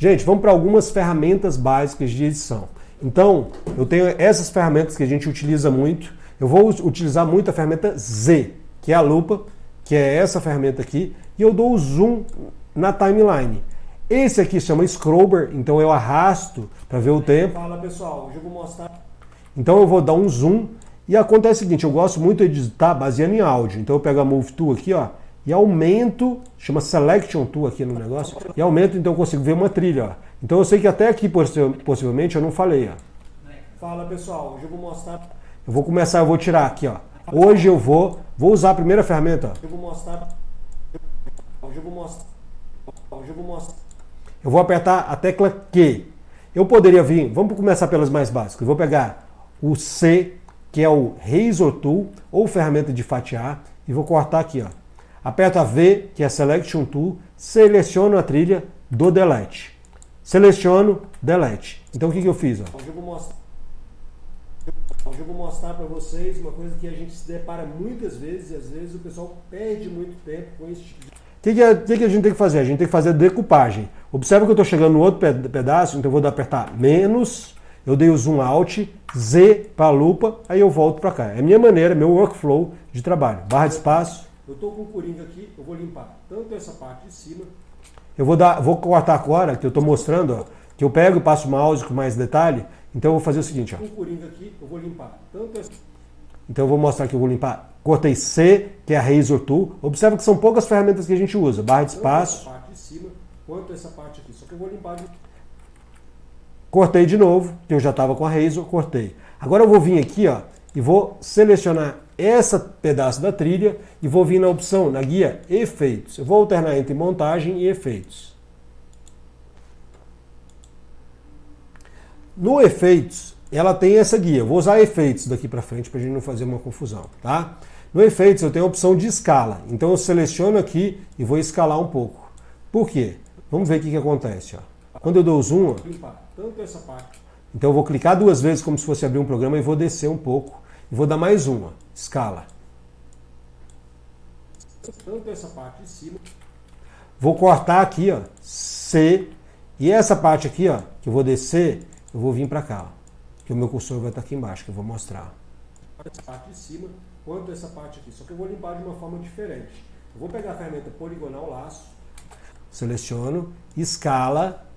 Gente, vamos para algumas ferramentas básicas de edição. Então, eu tenho essas ferramentas que a gente utiliza muito. Eu vou utilizar muito a ferramenta Z, que é a lupa, que é essa ferramenta aqui, e eu dou o zoom na timeline. Esse aqui chama Scrubber, então eu arrasto para ver o tempo. Fala pessoal, hoje eu vou mostrar. Então eu vou dar um zoom e acontece o seguinte, eu gosto muito de editar baseando em áudio. Então eu pego a Move Tool aqui, ó, e aumento, chama Selection Tool aqui no negócio, e aumento, então eu consigo ver uma trilha, ó. Então eu sei que até aqui possivelmente eu não falei, ó. Fala pessoal, hoje eu vou mostrar. Eu vou começar, eu vou tirar aqui, ó. Hoje eu vou, vou usar a primeira ferramenta. Eu vou mostrar. Hoje eu vou mostrar. Hoje eu vou mostrar. Eu vou apertar a tecla Q. Eu poderia vir, vamos começar pelas mais básicas. Eu vou pegar o C, que é o Razor Tool, ou ferramenta de fatiar, e vou cortar aqui. Ó. Aperto a V, que é Selection Tool, seleciono a trilha do Delete. Seleciono, Delete. Então o que, que eu fiz? Ó? Hoje eu vou mostrar. Hoje eu vou mostrar para vocês uma coisa que a gente se depara muitas vezes, e às vezes o pessoal perde muito tempo com esse tipo de o que, que, que, a gente tem que fazer? A gente tem que fazer a decupagem. Observa que eu estou chegando no outro pedaço, então eu vou apertar menos, eu dei o zoom out, Z para a lupa, aí eu volto para cá. É a minha maneira, meu workflow de trabalho. Barra de espaço. Eu estou com o coringa aqui, eu vou limpar tanto essa parte de cima. Eu vou, dar, vou cortar agora, que eu estou mostrando, ó, que eu pego e passo o mouse com mais detalhe. Então eu vou fazer o seguinte. Ó. Com o coringa aqui, eu vou limpar tanto essa... Então eu vou mostrar que eu vou limpar. Cortei C, que é a Razor Tool. Observa que são poucas ferramentas que a gente usa. Barra de espaço. Tanto essa parte de cima, quanto essa parte aqui. Só que eu vou limpar de... Cortei de novo, que eu já estava com a Razor, cortei. Agora eu vou vir aqui ó, e vou selecionar esse pedaço da trilha e vou vir na opção, na guia Efeitos. Eu vou alternar entre Montagem e Efeitos. No Efeitos, ela tem essa guia. Eu vou usar efeitos daqui para frente para a gente não fazer uma confusão, tá? No efeitos eu tenho a opção de escala. Então eu seleciono aqui e vou escalar um pouco. Por quê? Vamos ver o que, que acontece. Ó. Quando eu dou o zoom, ó, então eu vou clicar duas vezes como se fosse abrir um programa e vou descer um pouco. Vou dar mais uma, escala. Tanto essa parte de cima. Vou cortar aqui, ó, C. E essa parte aqui, ó, que eu vou descer, eu vou vir para cá, ó que o meu cursor vai estar aqui embaixo, que eu vou mostrar. Essa parte de cima, quanto essa parte aqui. Só que eu vou limpar de uma forma diferente. Eu vou pegar a ferramenta poligonal laço. Seleciono, escala,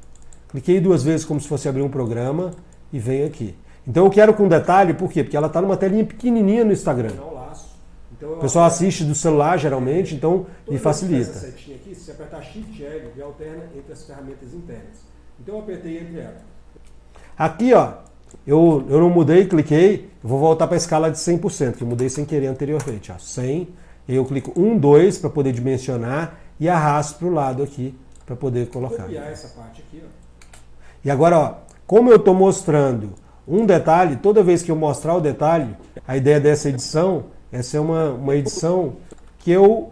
cliquei duas vezes como se fosse abrir um programa e venho aqui. Então eu quero com detalhe, por quê? Porque ela está numa telinha pequenininha no Instagram. Então, o pessoal assiste do celular geralmente, então me facilita. Essa setinha aqui, se apertar Shift L, ele alterna entre as ferramentas internas. Então eu apertei entre elas. Aqui, ó, eu, eu não mudei, cliquei, vou voltar para a escala de 100%, que eu mudei sem querer anteriormente. Ó, 100, e eu clico 1, 2 para poder dimensionar e arrasto para o lado aqui para poder colocar. Copiar essa parte aqui, ó. E agora, ó, como eu estou mostrando um detalhe, toda vez que eu mostrar o detalhe, a ideia dessa edição é ser uma, uma edição que eu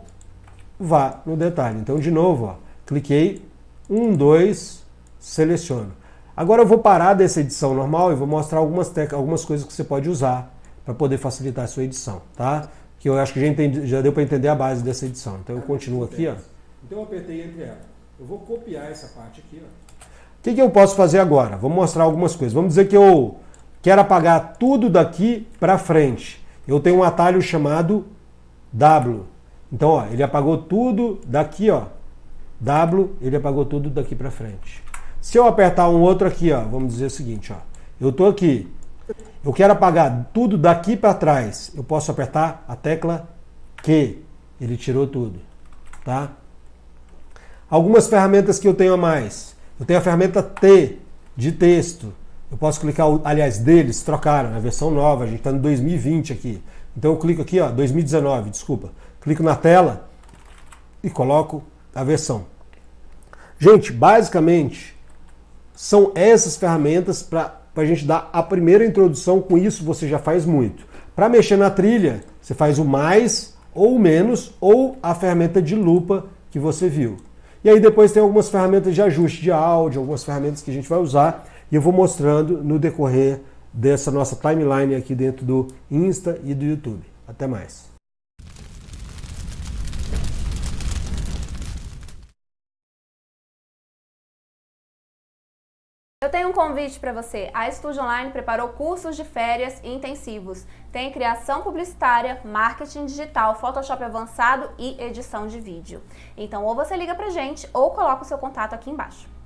vá no detalhe. Então, de novo, ó, cliquei, 1, 2, seleciono. Agora eu vou parar dessa edição normal e vou mostrar algumas, algumas coisas que você pode usar para poder facilitar a sua edição, tá? Que eu acho que já, entendi, já deu para entender a base dessa edição. Então eu continuo aqui, ó. Então eu apertei entre ela. Eu vou copiar essa parte aqui, ó. O que, que eu posso fazer agora? Vou mostrar algumas coisas. Vamos dizer que eu quero apagar tudo daqui para frente. Eu tenho um atalho chamado W. Então, ó, ele apagou tudo daqui, ó. W, ele apagou tudo daqui para frente. Se eu apertar um outro aqui, ó, vamos dizer o seguinte, ó, eu estou aqui, eu quero apagar tudo daqui para trás, eu posso apertar a tecla Q, ele tirou tudo, tá? Algumas ferramentas que eu tenho a mais, eu tenho a ferramenta T, de texto, eu posso clicar, aliás, deles trocaram, a versão nova, a gente está no 2020 aqui, então eu clico aqui, ó, 2019, desculpa, clico na tela e coloco a versão. Gente, basicamente, são essas ferramentas para a gente dar a primeira introdução, com isso você já faz muito. Para mexer na trilha, você faz o mais ou o menos, ou a ferramenta de lupa que você viu. E aí depois tem algumas ferramentas de ajuste de áudio, algumas ferramentas que a gente vai usar, e eu vou mostrando no decorrer dessa nossa timeline aqui dentro do Insta e do YouTube. Até mais. Eu tenho um convite para você. A Estúdio Online preparou cursos de férias intensivos. Tem criação publicitária, marketing digital, Photoshop avançado e edição de vídeo. Então, ou você liga pra gente ou coloca o seu contato aqui embaixo.